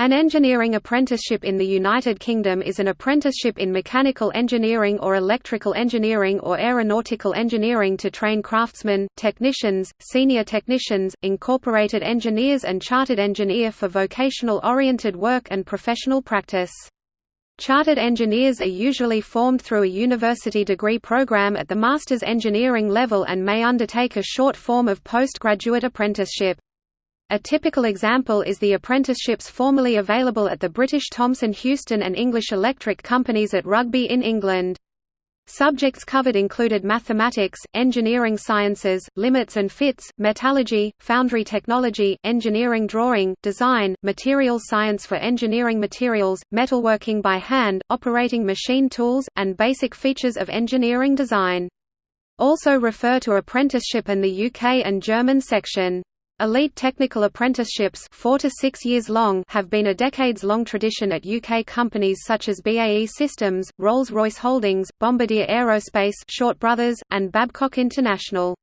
An engineering apprenticeship in the United Kingdom is an apprenticeship in mechanical engineering or electrical engineering or aeronautical engineering to train craftsmen, technicians, senior technicians, incorporated engineers and chartered engineer for vocational-oriented work and professional practice. Chartered engineers are usually formed through a university degree program at the master's engineering level and may undertake a short form of postgraduate apprenticeship. A typical example is the apprenticeships formerly available at the British Thomson Houston and English Electric companies at Rugby in England. Subjects covered included mathematics, engineering sciences, limits and fits, metallurgy, foundry technology, engineering drawing, design, material science for engineering materials, metalworking by hand, operating machine tools, and basic features of engineering design. Also refer to apprenticeship and the UK and German section. Elite technical apprenticeships four to six years long have been a decades-long tradition at UK companies such as BAE Systems, Rolls-Royce Holdings, Bombardier Aerospace Short Brothers, and Babcock International.